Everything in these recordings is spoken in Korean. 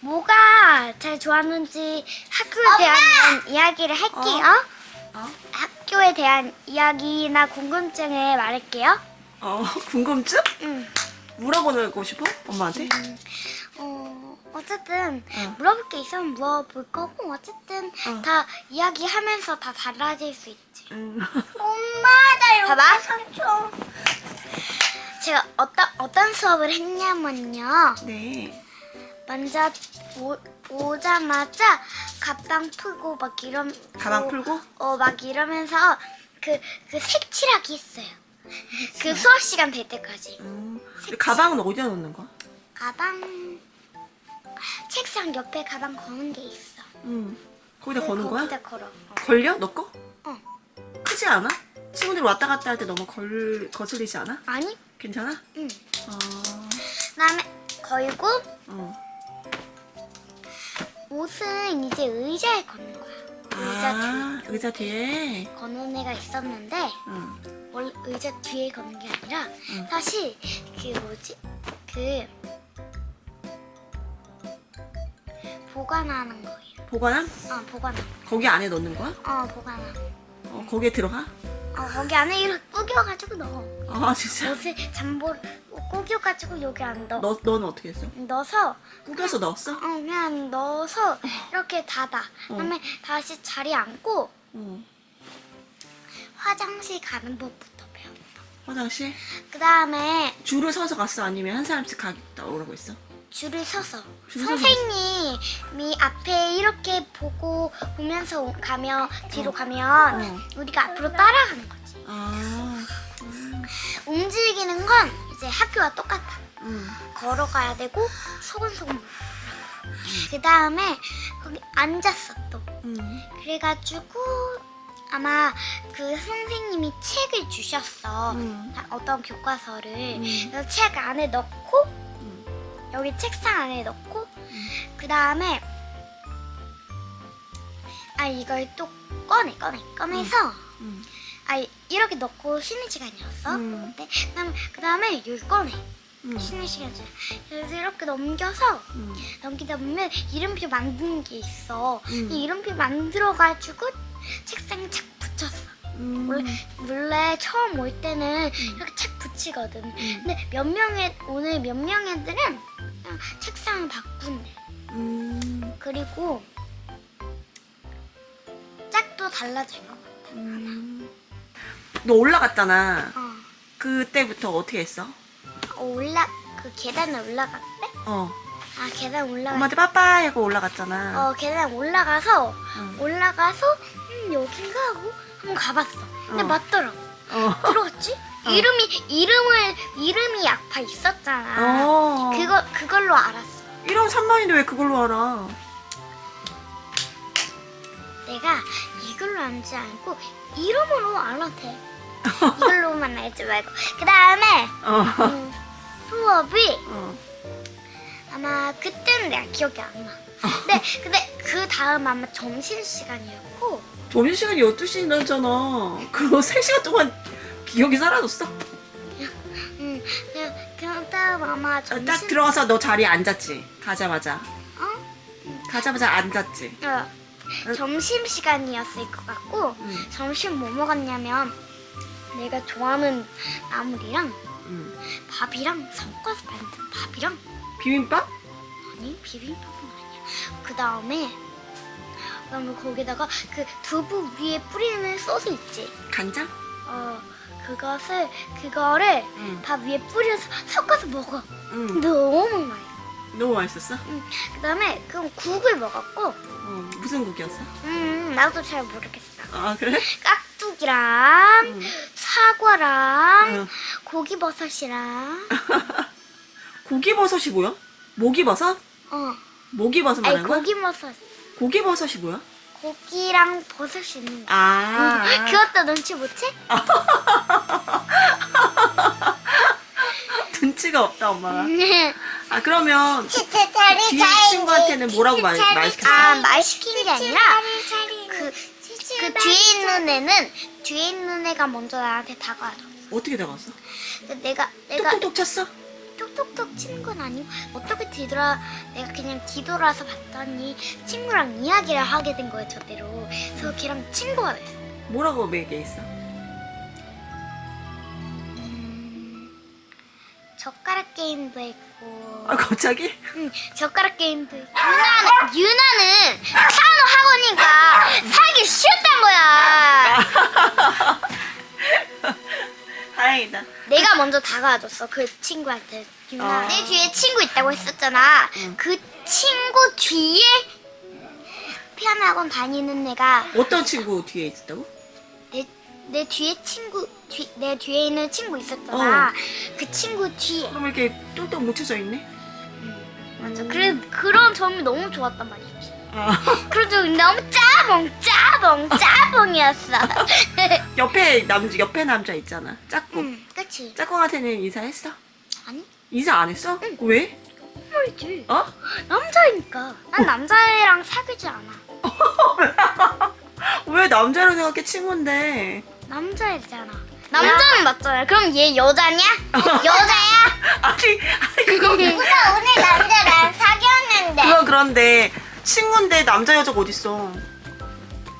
뭐가 제일 좋았는지 학교에 대한 이야기를 할게요. 어? 학교에 대한 이야기나 궁금증을 말할게요. 어, 궁금증? 음. 물어보고 싶어? 엄마한테? 어, 어쨌든 어. 물어볼 게 있으면 물어볼 거고 어쨌든 어. 다 이야기하면서 다 달라질 수 있지. 음. 엄마 나 봐봐. 삼촌. 제가 어떤 어떤 수업을 했냐면요. 네. 먼저 오, 오자마자 가방 풀고 막 이런 가방 풀고? 어 막 이러면서 그 그 색칠하기 했어요. 그 수업 시간 될 때까지. 음. 가방은 어디다 놓는 거야? 가방 책상 옆에 가방 거는 게 있어. 음. 거기다 그 거는 거야? 거기다 걸어. 어. 걸려? 너 거? 어. 크지 않아? 친구들 왔다 갔다 할 때 너무 걸, 거슬리지 않아? 아니? 괜찮아? 응. 어. 그다음에 걸고 어. 옷은 이제 의자에 거는 거야. 의자 아, 의자 뒤에? 뒤에 거는 애가 있었는데 응. 원래 의자 뒤에 거는 게 아니라 응. 사실 그 뭐지 그 보관하는 거예요. 보관함? 어 보관함. 거기 안에 넣는 거야? 어 보관함. 어, 거기에 들어가? 어 거기 안에 이렇게 꾸겨가지고 넣어. 아, 진짜? 옷을 잠보 꾸겨가지고 여기 안 넣어. 너, 너는 어떻게 했어? 넣어서 꾸겨서 넣었어? 어 그냥 넣어서 이렇게 닫아. 그다음에 다시 자리에 앉고 어. 화장실 가는 법부터 배웠어. 화장실? 그 다음에 줄을 서서 갔어? 아니면 한 사람씩 가겠다 오라고 했어? 줄을 서서 선생님이 앞에 이렇게 보고 보면서 오- 가면 뒤로 가면 어. 우리가 앞으로 따라가는 거지. 아, 움직이는 건 이제 학교와 똑같아. 응. 걸어가야 되고 소근소근. 그 다음에 거기 앉았어 또. 응. 그래가지고 아마 그 선생님이 책을 주셨어. 응. 다- 어떤 교과서를. 음. 책 안에 넣고 응. 여기 책상 안에 넣고 그 다음에 아 이걸 또 꺼내 꺼내 꺼내서 응. 아 이렇게 넣고 쉬는 시간이었어. 음. 근데 그다음 그 다음에 여기 꺼내 응. 쉬는 시간이야. 그래서 이렇게 넘겨서 응. 넘기다 보면 이름표 만드는 게 있어. 음. 이 이름표 만들어가지고 책상에 착 붙였어. 응. 원래 원래 처음 올 때는 음. 이렇게 착 붙이거든. 근데 몇 명의 오늘 몇 명의 애들은 그냥 책상을 바꾼대. 응. 그리고 짝도 달라질 것 같아. 응. 너 올라갔잖아. 어. 그때부터 어떻게 했어? 어, 올라 그 계단을 올라갔대? 어. 아 계단 올라가. 엄마한테 빠빠이 하고 올라갔잖아. 어 계단 올라가서 응. 올라가서 음 여긴가 하고 한번 가봤어. 근데 어. 맞더라. 어. 들어갔지? 이름이 이름을 이름이 약파 있었잖아. 어. 그거 그걸로 알았어. 1원 3만인데 왜 그걸로 알아? 내가 이걸로 알지 않고 이름으로 알아대. 이걸로만 알지 말고. 그 다음에 어. 음, 수업이 어. 아마 그때는 내가 기억이 안 나. 근데 근데 그 다음 아마 점심 시간이었고 점심 시간이 12시 지났잖아. 그거 3시간 동안 기억이 사라졌어. 음, 그, 그 다음 아마 어, 점심 딱 들어가서 너 자리에 앉았지. 가자마자. 어? 가자마자 앉았지. 어, 점심 시간이었을 것 같고 응. 점심 뭐 먹었냐면 내가 좋아하는 나물이랑 응. 밥이랑 섞어서 만든 밥이랑 비빔밥? 아니 비빔밥은 아니야. 그 다음에 그다음에 거기다가 그 두부 위에 뿌리는 소스 있지. 간장? 어 그것을 그거를 응. 밥 위에 뿌려서 섞어서 먹어. 응. 너무 맛있어. 너무 맛있었어? 그 다음에 그럼 국을 먹었고, 어. 무슨 국이었어? 음 나도 잘 모르겠어. 아, 그래? 깍두기랑 응. 사과랑 응. 고기버섯이랑 고기버섯이 뭐야? 모기버섯? 어 모기버섯 말하는 거야? 고기버섯 고기버섯이 뭐야? 고기랑 버섯이 있는 거. 아. 그것도 눈치 못 채? 눈치가 없다, 엄마가. 음. 아, 그러면 뒤에 친구한테는 뭐라고 말, 말 시켰어? 아, 말 시킨 게 아니라 그, 그 뒤에 있는 애는 뒤에 있는 애가 먼저 나한테 다가와줘. 어떻게? 근데 내가 내가 톡톡톡 쳤어? 톡톡톡 치는 건 아니고 어떻게 뒤돌아 내가 그냥 뒤돌아서 봤더니 친구랑 이야기를 하게 된 거예요 저대로. 그래서 걔랑 친구가 됐어. 뭐라고 얘기했어? 음, 젓가락 게임도 했고. 아 갑자기? 응, 젓가락 게임도 했고. 유나는, 유나는 피아노 학원이니까 살기 싫었단 거야 다행이다. 내가 먼저 다가와줬어 그 친구한테 유나 아. 내 뒤에 친구 있다고 했었잖아 응. 그 친구 뒤에 피아노 학원 다니는 애가 어떤 친구 뒤에 있었다고? 내, 내 뒤에 친구 뒤, 내 뒤에 있는 친구 있었잖아 어. 그 친구 뒤에 그럼 이렇게 뚱뚱 묻혀져 있네? 맞아 그래 그런 점이 너무 좋았단 말이지 아. 그래도 너무 짜봉 짜봉 짜봉이었어 옆에 남 옆에 남자 있잖아. 짝꿍. 응 그치 짝꿍한테는 인사했어? 아니 인사 안 했어? 왜? 말이지 어? 남자이니까 난 남자애랑 사귀지 않아 왜 남자로 생각해 친구인데? 남자애잖아 남자는 맞잖아 그럼 얘 여자냐? 여자야? 아니 아니 그거 오늘 오늘 남자랑 사귀었는데 그건 그런데 친구인데 남자 여자가 어딨어?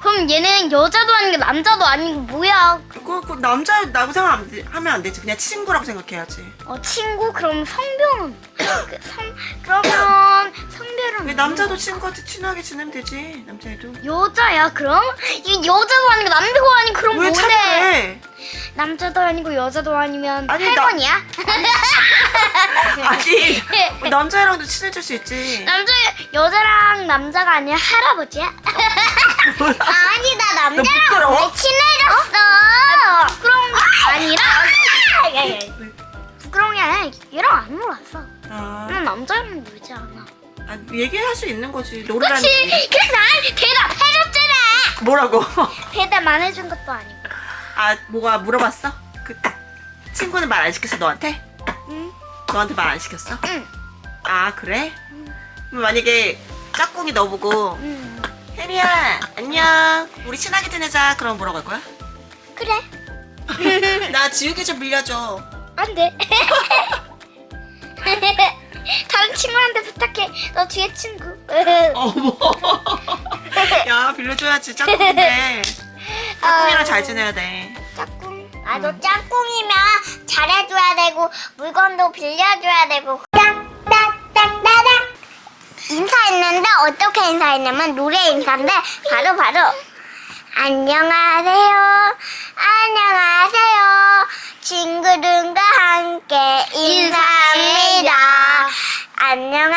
그럼 얘는 여자도 아니고 남자도 아니고 뭐야 그거 그 남자라고 생각하면 안 되지. 그냥 친구라고 생각해야지. 어 친구 그럼 성별은 그, 성 그러면 성별은 왜 남자도 친구한테 친하게 지내면 되지. 남자애도. 여자야 그럼 이 여자도 아니고 남자도 아니고 그럼 왜 뭔데 차별해? 남자도 아니고 여자도 아니면 아니, 나- 할머니야? 아니 왜 남자애랑도 친해질 수 있지. 남자 여자랑 남자가 아니라 할아버지야? 아니 나너 부끄러워? 친해졌어? 부끄러운 게 아니라? 부끄러운 게 아니라 얘랑 안 놀았어. 아, 난 남자랑 놀지 않아. 아, 얘기할 수 있는 거지. 노래라는 그치? 게. 그래서 난 대답해줬잖아. 뭐라고? 대답 안 해준 것도 아니고 아 뭐가 물어봤어? 그 친구는 말 안 시켰어 너한테? 응? 너한테 말 안 시켰어? 응. 아 그래? 그럼 만약에 짝꿍이 너 보고 응. 혜리야 안녕 우리 친하게 지내자 그럼 뭐라고 할 거야? 그래 나 지우개 좀 빌려줘 안돼 다른 친구한테 부탁해 너 뒤에 친구 어머 야 빌려줘야지 짝꿍인데 짝꿍이랑 잘 지내야 돼. 짝꿍. 나도 짝꿍이면 잘해줘야 되고 물건도 빌려줘야 되고. 딱딱딱따닥 인사했는데 어떻게 인사했냐면 노래 인사인데 바로 바로. 안녕하세요. 안녕하세요. 친구들과 함께 인사합니다. 안녕하세요. 안녕